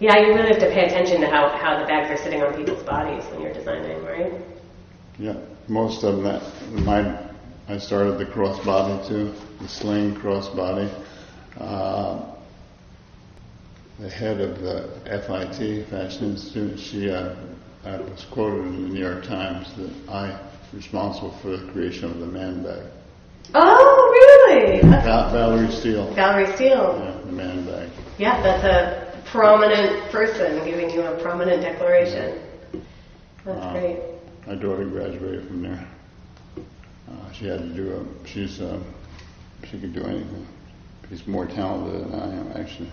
Yeah, you really have to pay attention to how, how the bags are sitting on people's bodies when you're designing, right? Yeah, most of that, my, I started the crossbody too, the sling crossbody. Uh, the head of the FIT, Fashion Institute, she, uh, was quoted in the New York Times that I was responsible for the creation of the man bag. Oh, really? Val- Valerie Steele, Valerie Steele. yeah, the man bag. Yeah, that's a prominent person giving you a prominent declaration. That's Wow. great. My daughter graduated from there. Uh, she had to do a, she's, uh, she could do anything. She's more talented than I am, actually.